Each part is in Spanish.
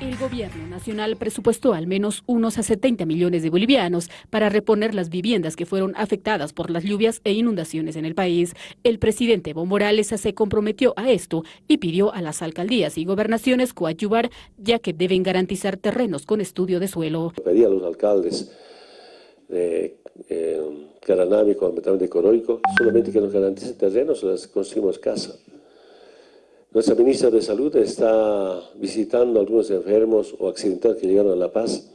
El gobierno nacional presupuestó al menos unos a 70 millones de bolivianos para reponer las viviendas que fueron afectadas por las lluvias e inundaciones en el país. El presidente Evo Morales se comprometió a esto y pidió a las alcaldías y gobernaciones coadyuvar, ya que deben garantizar terrenos con estudio de suelo. Pedí a los alcaldes de eh, Coroico, solamente que nos garanticen terrenos, les construimos casa. Nuestra ministra de Salud está visitando a algunos enfermos o accidentados que llegaron a La Paz.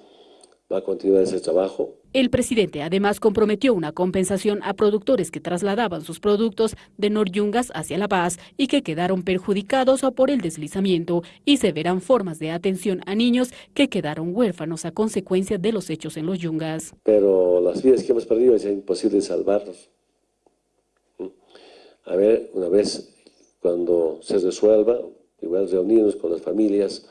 Va a continuar ese trabajo. El presidente además comprometió una compensación a productores que trasladaban sus productos de Noryungas hacia La Paz y que quedaron perjudicados por el deslizamiento y se verán formas de atención a niños que quedaron huérfanos a consecuencia de los hechos en los Yungas. Pero las vidas que hemos perdido es imposible salvarlos. ¿Mm? A ver, una vez cuando se resuelva, igual reunirnos con las familias,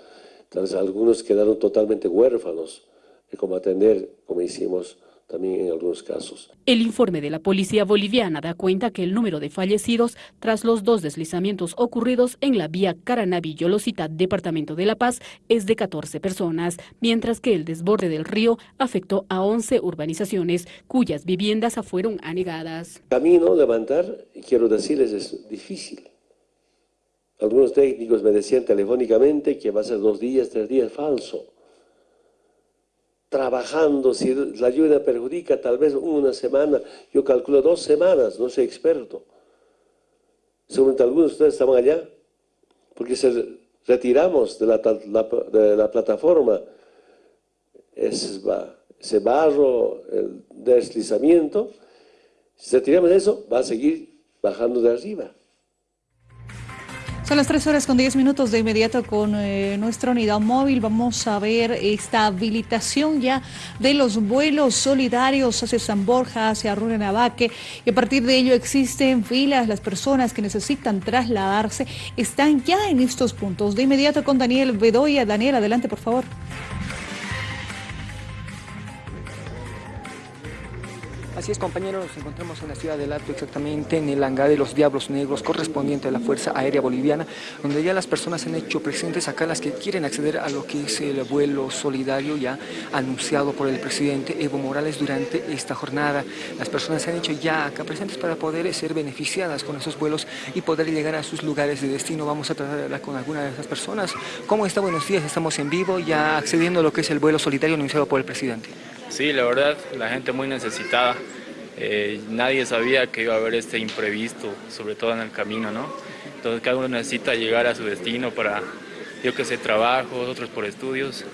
tal algunos quedaron totalmente huérfanos, de cómo atender, como hicimos también en algunos casos. El informe de la policía boliviana da cuenta que el número de fallecidos tras los dos deslizamientos ocurridos en la vía Caranavi-Yolosita, departamento de La Paz, es de 14 personas, mientras que el desborde del río afectó a 11 urbanizaciones, cuyas viviendas fueron anegadas. Camino levantar, quiero decirles, es difícil algunos técnicos me decían telefónicamente que va a ser dos días, tres días, falso. Trabajando, si la lluvia perjudica, tal vez una semana, yo calculo dos semanas, no soy experto. Seguramente algunos de ustedes estaban allá, porque se retiramos de la, plataforma ese barro, el deslizamiento, si retiramos eso, va a seguir bajando de arriba. Son las 3 horas con 10 minutos de inmediato con eh, nuestra unidad móvil. Vamos a ver esta habilitación ya de los vuelos solidarios hacia San Borja, hacia Navaque. Y a partir de ello existen filas. Las personas que necesitan trasladarse están ya en estos puntos. De inmediato con Daniel Bedoya. Daniel, adelante por favor. Así es, compañeros, nos encontramos en la ciudad del Alto, exactamente en el hangar de los Diablos Negros, correspondiente a la Fuerza Aérea Boliviana, donde ya las personas han hecho presentes acá, las que quieren acceder a lo que es el vuelo solidario ya anunciado por el presidente Evo Morales durante esta jornada. Las personas se han hecho ya acá presentes para poder ser beneficiadas con esos vuelos y poder llegar a sus lugares de destino. Vamos a tratar de hablar con alguna de esas personas. ¿Cómo está? Buenos días, estamos en vivo, ya accediendo a lo que es el vuelo solidario anunciado por el presidente. Sí, la verdad, la gente muy necesitada. Eh, nadie sabía que iba a haber este imprevisto, sobre todo en el camino, ¿no? Entonces cada uno necesita llegar a su destino para, yo que sé, trabajo, otros por estudios.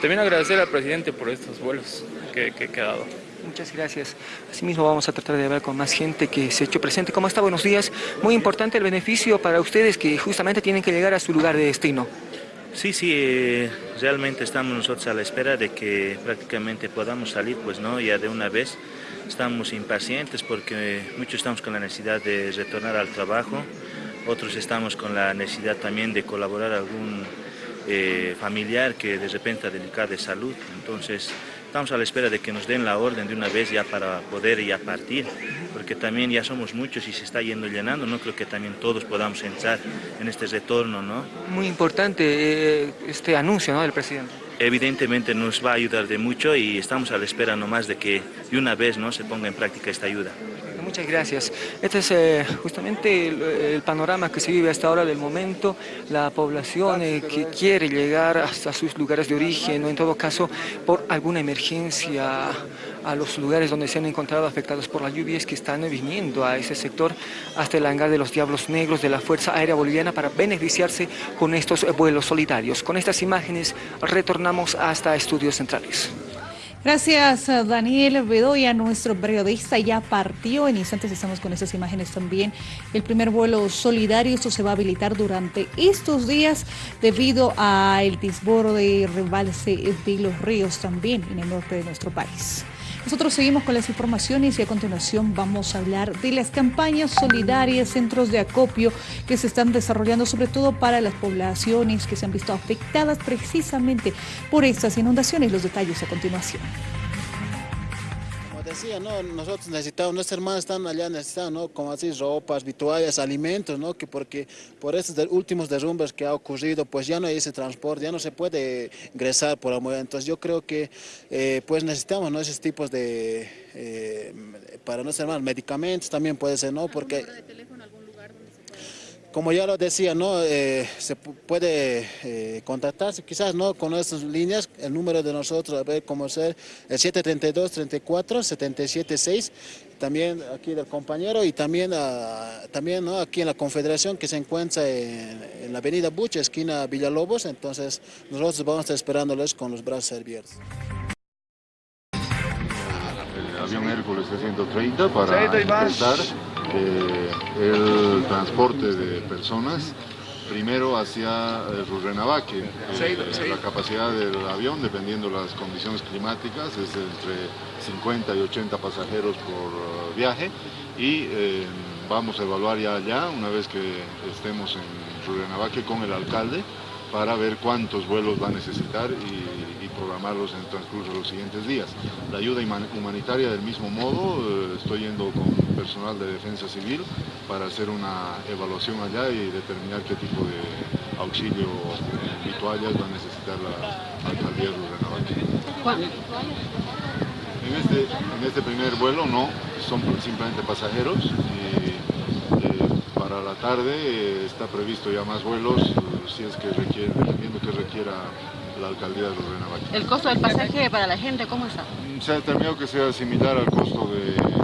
También agradecer al presidente por estos vuelos que, que dado. Muchas gracias. Asimismo vamos a tratar de hablar con más gente que se ha hecho presente. ¿Cómo está? Buenos días. Muy importante el beneficio para ustedes que justamente tienen que llegar a su lugar de destino. Sí, sí, eh, realmente estamos nosotros a la espera de que prácticamente podamos salir, pues no, ya de una vez. Estamos impacientes porque muchos estamos con la necesidad de retornar al trabajo, otros estamos con la necesidad también de colaborar a algún eh, familiar que de repente ha delicado de salud. Entonces, estamos a la espera de que nos den la orden de una vez ya para poder ya partir, porque también ya somos muchos y se está yendo llenando, no creo que también todos podamos entrar en este retorno, ¿no? Muy importante eh, este anuncio, ¿no?, del presidente. Evidentemente nos va a ayudar de mucho y estamos a la espera nomás de que de una vez ¿no? se ponga en práctica esta ayuda. Muchas gracias. Este es eh, justamente el, panorama que se vive hasta ahora del momento. La población eh, que quiere llegar hasta sus lugares de origen o en todo caso por alguna emergencia a los lugares donde se han encontrado afectados por las lluvias que están viniendo a ese sector hasta el hangar de los Diablos Negros de la Fuerza Aérea Boliviana para beneficiarse con estos vuelos solidarios. Con estas imágenes retornamos hasta Estudios Centrales. Gracias Daniel Bedoya, nuestro periodista ya partió, en instantes estamos con esas imágenes también. El primer vuelo solidario, esto se va a habilitar durante estos días debido al desborde, rebalse de los ríos también en el norte de nuestro país. Nosotros seguimos con las informaciones y a continuación vamos a hablar de las campañas solidarias, centros de acopio que se están desarrollando sobre todo para las poblaciones que se han visto afectadas precisamente por estas inundaciones. Los detalles a continuación decía, ¿no? nosotros necesitamos, nuestros hermanos están allá necesitando, ¿no? como así, ropas, vituallas, alimentos, ¿no? que porque por estos últimos derrumbes que ha ocurrido, pues ya no hay ese transporte, ya no se puede ingresar por la mujer. Entonces yo creo que eh, pues necesitamos ¿no? esos tipos de, eh, para nuestros hermanos, medicamentos también puede ser, ¿no? Porque como ya lo decía, ¿no? Eh, se puede eh, contactarse quizás ¿no? con nuestras líneas, el número de nosotros, a ver cómo ser, el 732-34-776, también aquí del compañero y también, ah, también ¿no? aquí en la Confederación que se encuentra en, la avenida Buche, esquina Villalobos, entonces nosotros vamos a estar esperándoles con los brazos abiertos. El avión Hércules 330 para intentar eh, el transporte de personas primero hacia eh, Rurrenabaque. Eh, la capacidad del avión, dependiendo de las condiciones climáticas, es entre 50 y 80 pasajeros por viaje y vamos a evaluar ya allá, una vez que estemos en Rurrenabaque con el alcalde, para ver cuántos vuelos va a necesitar y, programarlos en el transcurso de los siguientes días. La ayuda humanitaria del mismo modo, eh, estoy yendo con personal de defensa civil para hacer una evaluación allá y determinar qué tipo de auxilio y toallas va a necesitar la alcaldía de. En este, en este primer vuelo no, son simplemente pasajeros para la tarde eh, está previsto ya más vuelos si es que requiere, dependiendo que requiera la alcaldía de Lorena ¿El costo del pasaje para la gente cómo está? Se ha determinado que sea similar al costo de